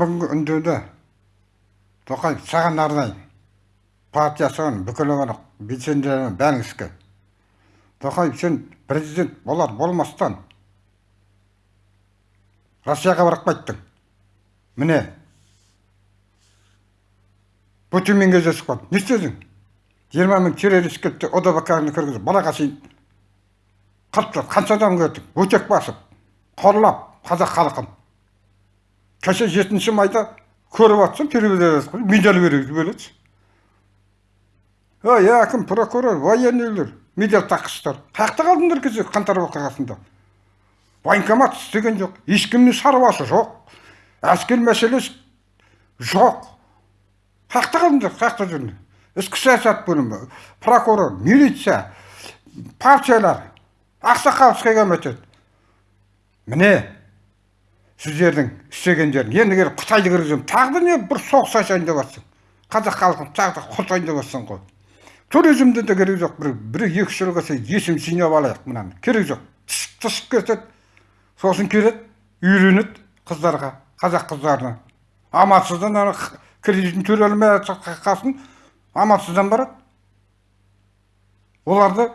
бүгінгі үндеуді тоқаев саған арнаймын партиясының бүкіл белсенділеріне бәріңізге тоқаев сен президент болар болмастан россияға барып қайттың. Міне. Путинмен кездесіп қалдың не істедің? Жиырма мың террорист келді одбк ны кіргізіп балаға шейін қырып қанша адам көрдік? Өтек басып қорлап қазақ халқын. Кеше жетінші майда көріп жатсың телевизорда медаль береді ой әкім прокурор военныйлер медаль таққыштар қаяқта қалдыңдар кеше қаңтар оқиғасында военкомат істеген жоқ ешкімнің шаруасы жоқ әскер мәселесі жоқ қаяқта қалдыңдар қаяқта жүрдіңдер ішкі саясат бөлімі прокурор милиция партиялар ақсақаловский комитет міне сіздердің істегендерің енді келіп қытайды кіргіземін. Тағы да не? Бір соғыс ашайын деп жатсың қазақ халқын тағы да құртайын деп жатсың ғой. Туризмде де керегі жоқ. Бір бір екі үш жыл есім жинап алайық мынаны. Керегі жоқ. Түсіп кетеді. Сосын келеді үйленеді қыздарға қазақ қыздарына. Амалсыздан ана кредитін төлей алмай қалсын. Амалсыздан барады. Оларды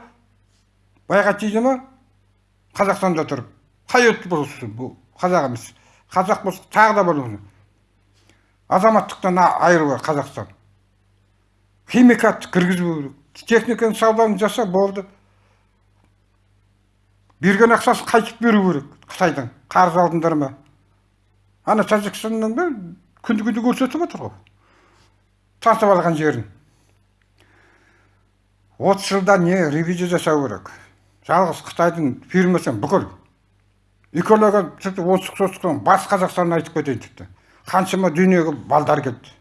байға тиді ма қазақстанда тұрып. Қай ұлт бұл қазақ емес. Қазақ болса тағы да болу азаматтықтан айыру керек қазақстан. Химикатты кіргізбеу керек. Техниканың саудасын жаса болды. Берген ақшасын қайтып беру керек қытайдың қарыз алдыңдар ма ана тәжікстаннан да күнде күнде көрсетіп отыр ғой. Тартып алған жерін. отыз жылда не ревизия жасау керек. Жалғыз қытайдың фирмасы бүкіл экология тіпті оңтүстік солтүстіктен батыс қазақстаннан айтып кетейін тіпті қаншама дүниеге балдар келді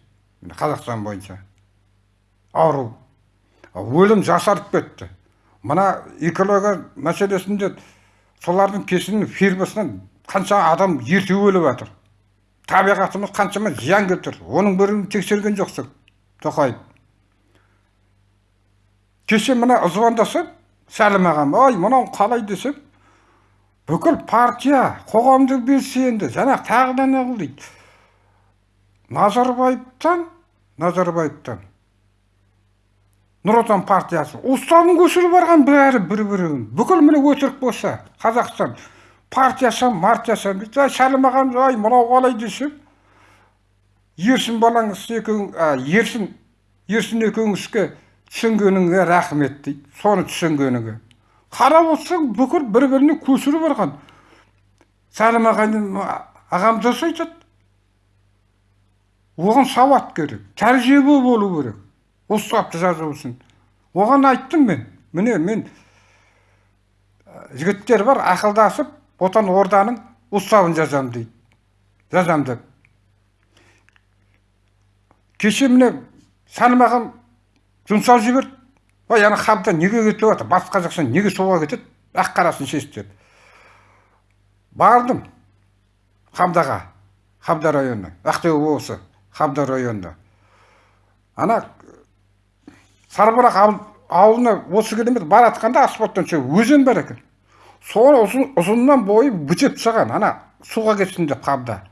қазақстан бойынша. Ауру. Өлім жасарып кетті. Мына экология мәселесінде солардың кесінің фирмасынан қанша адам ерте өліп жатыр. Табиғатымыз қаншама зиян келтір оның бірін тексерген жоқсың тоқаев. Кеше мына звондасам сәлім ағам ой мынау қалай? десем бүкіл партия қоғамдық белсенді. Жаңағы тағы да неғыл дейді назарбаевтан назарбаевтан. Нұр отан партиясы. Уставын көшіріп барған бәрі бір бірін бүкіл міне өтірік болса қазақстан. Партиясам мартиясам дейді сәлім ағам ай мынау қалай десем ерсін балаңыз екеуің ерсін ерсін екеуіңізге түсінгеніңе рахмет дейді. Соны түсінгеніңе. Қарап отырсаң бүкіл бір біріне көшіріп барған. Сәлім ағам дұрыс айтады. Оған сауат керек тәжірибе болу керек. Уставты жазу үшін. Оған айттым мен. Міне мен жігіттер бар ақылдасып отан орданың уставын жазамын дейді. Жазамын деп. Кеше міне сәлім ағам жұмсап жіберді. Ой ана хабда неге кетіп жатыр батыс қазақстан неге солға кетеді? Ақ қарасын шеш деп бардым. Қамдаға қамда районы ақтөбе облысы қамда районында ана сарбұрақ ауылына отыз километр бара жатқанда асфальттан өзен бар екен. Соны ұзын, ұзыннан бойы бітеп тастаған ана суға кетсін деп қамда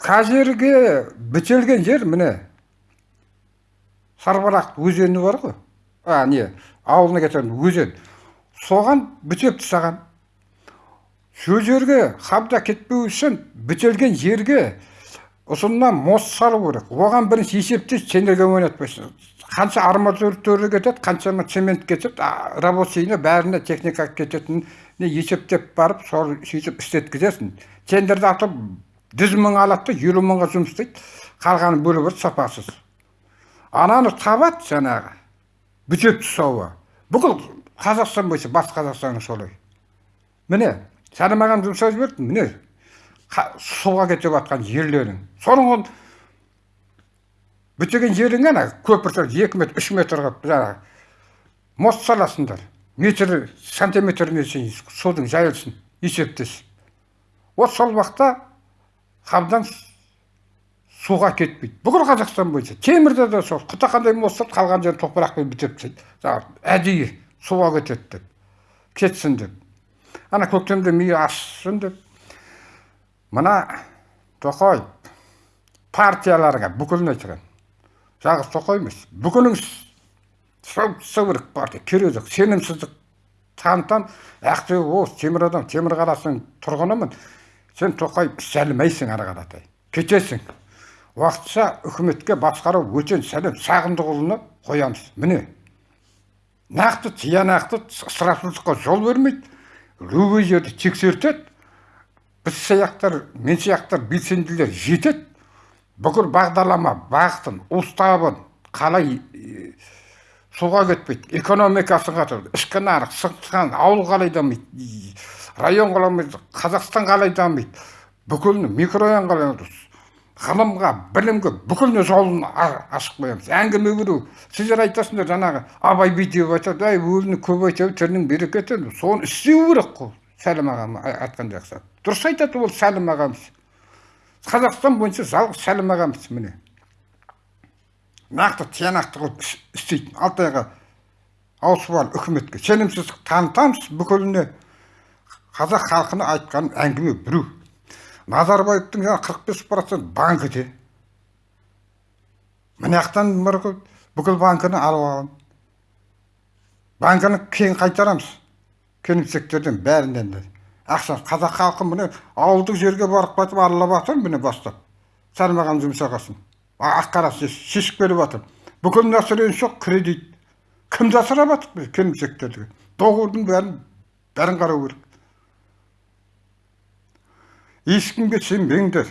қай жерге бітелген жер міне сарбарақ өзені бар ғой. А не ауылына кететін өзен. Соған бітеп тастаған. Сол жерге қабда кетпеу үшін бітелген жерге ұзыннан мост салу керек. Оған бірінші есептейді сендерге ойнатпайсың. Қанша арматура кетеді қаншама цемент кетеді рабочийіне бәріне техника кететінін есептеп барып сол сөйтіп істеткізесің. Тендерді атып жүз мың алады да елу мыңға жұмыс істейді. Қалғаны бөліп сапасыз. Ананы табады жаңағы. Бітеп тұсауы. Бүкіл қазақстан бойынша батыс қазақстан солай. Міне сәлім ағам жұмсап жіберді. Міне суға кетіп жатқан жерлерің. Соның бітеген жерің ана көпір екі метр үш метр қылып жаңағы мост саласыңдар. Метр сантиметріне шейін судың жайылсын есептес. Вот сол уақытта қабдан суға кетпейді. Бүкіл қазақстан бойынша. Темірде де сол құтақандай мостат қалған жерін топырақпен бітеп тастайды. Жаңағы әдейі суға кетеді деп. Кетсін деп. Ана көктемде миы ашсын деп. Мына тоқаев партияларға бүкілін айтқан? Жалғыз тоқаев емес. Бүкіліңіз сол керек партия керегі жоқ сенімсіздік танытамын ақтөбе облысы темір адам темір қаласының тұрғынымын. Сен тоқаев іс алмайсың ары қаратай. Кетесің. Уақытша үкіметке басқару өтен сәлем сағындықұлына қоямыз. Міне нақты тиянақты ысырапшылдыққа жол бермейді любой жерді тексертеді біз сияқтар мен сияқтар белсенділер жетеді. Бүкіл бағдарлама бағытын уставын қалай суға кетпейді экономикасы қатырды ішкі нарық сыртқы ауыл қалай дамиды район қалай қазақстан қалай дамиды бүкіл микрорайон қалай ғылымға білімге бүкіліне жолын ашып қоямыз. Әңгіме беру сіздер айтасыңдар жаңағы абай бүйтіп айтады әй өліні көп айтады тілінің берекеті соны істеу керек қой сәлім ағам айтқан жақсы. Дұрыс айтады ол сәлім ағамыз. Қазақстан бойынша жалғыз сәлім ағамыз міне. Нақты тиянақты қылып істейтін алтайға ауысып алып үкіметке сенімсіздік танытамыз бүкіліне қазақ халқына айтқан әңгіме біреу назарбаевтың қырық бес процент банкіде мына жақтан бүкіл банкіні алып алған банкіні кейін қайтарамыз. Келімсектерден бәрінен де. Ақша қазақ халқы міне ауылдық жерге барып қайтып аралап жатыр міне бастап. Салмаған жұмсағасын ақ қарасы шешіп беріп жатыр. Бүкіл население жоқ кредит. Кімді асырап жатыр келімсектерді доғырдың бәрін бәрін қарау керек. Ешкімге сенбеңдер.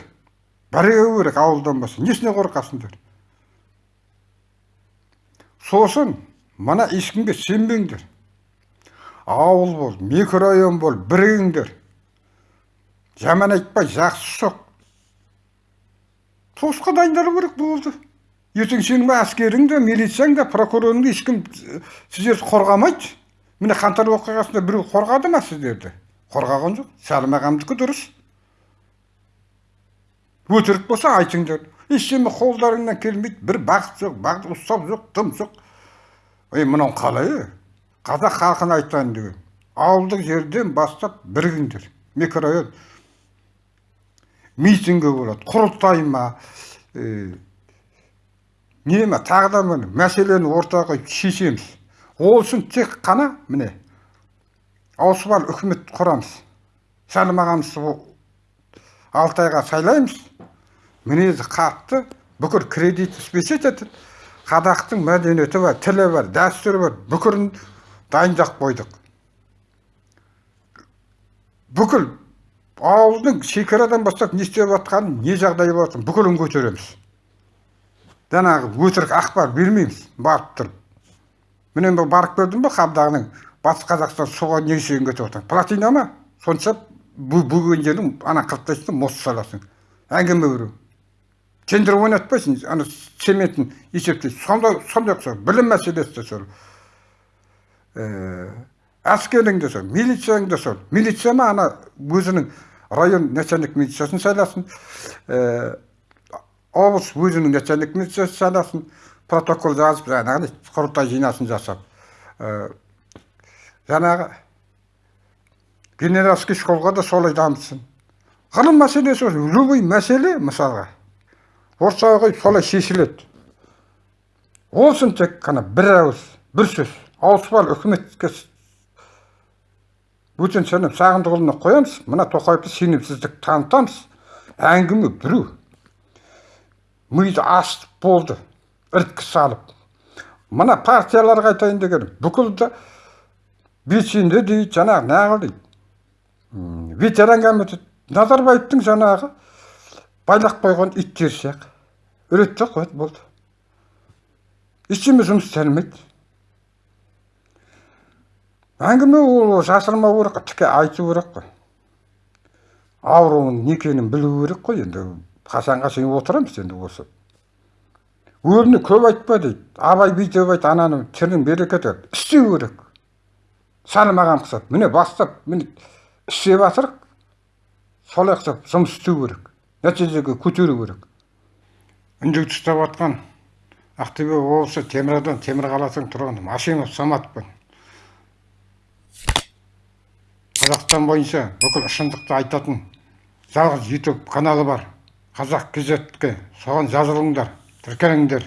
Біреу керек ауылдан басқа несіне қорқасыңдар? Сосын мына ешкімге сенбеңдер. Ауыл бол микрорайон бол бірігіңдер жаман айтпай жақсы жоқ соғысқа дайындалу керек болды. Ертең сенің әскерің де милицияң да прокурорың да ешкім сіздерді қорғамайды. Міне қаңтар оқиғасында біреу қорғады ма сіздерді? Қорғаған жоқ сәлім ағамдікі дұрыс. Өтірік болса айтыңдар ештеме қолдарыңнан келмейді. Бір бағыт жоқ бағыт ұстап жоқ дым жоқ. Ей мынау қалай қазақ халқына айтайын деген ауылдық жерден бастап бірігіңдер микрорайон. Митингі болады құрылтай ма? Не ма тағы да мәселені ортаға шешеміз. Ол үшін тек қана міне ауысып үкімет құрамыз. Сәлім ағамызды алтайға сайлаймыз. Мінезі қатты. Бүкіл кредит түспесе ететін қазақтың мәдениеті бар тілі бар дәстүрі бар. Бүкілін дайындап қойдық. Бүкіл ауылдың шекарадан бастап не істеп жатқанын не жағдай болып бүкілін көтереміз. Жаңағы өтірік ақпар бермейміз барып тұрып. Міне барып көрдім ба қабдағының батыс қазақстан суға не үшін кетіп плотина ма сонша бөгеген жердің ана қырықтайсың мост саласың әңгіме біреу тендер ойнатпайсың ана цементін есептейсің сондай сондай ұқсас білім мәселесі де сол әскерің де сол милицияң да сол милиция ма ана өзінің район начальник милициясын сайласын облыс өзінің начальник милициясын сайласын протокол жазып жаңағы құрылтай жинасын жасап жаңағы генеральский школға да солай дамытсын ғылым мәселесі любой мәселе мысалға ортаға солай шешіледі. Ол үшін тек қана бір ауыз бір сөз. Ауыспалы үкіметке бөтен сенім сағындықұлына қоямыз. Мына тоқаевты сенімсіздік танытамыз. Әңгіме біреу. Миды ашып болды іріткі салып. Мына партияларға айтайын дегенім бүкілді белсенді дейді жаңағы неғыл дейді ветеран комитет назарбаевтың жаңағы байлап қойған иттер сияқты үйретті қояды болды. Ештеме жұмыс істелмейді. Әңгіме ол жасырмау керек қой тіке айту керек қой. Ауруының не білу керек қой. Енді қашанға шейін отырамыз енді осы. Өліні көп айтпа дейді. Абай бүйтіп айт ананың тілін берекеті. Істеу керек. Сәлім ағам ұқсап міне бастап міне істеп жатырық солай ұқсап жұмыс істеу керек нәтижеге көтеру керек. Үндеуді ұстап жатқан ақтөбе облысы теміраудан темір қаласының тұрғыны машимов саматпын. Қазақстан бойынша бүкіл шындықты айтатын жалғыз ютуб каналы бар. Қазақ кзке соған жазылыңдар тіркеліңдер.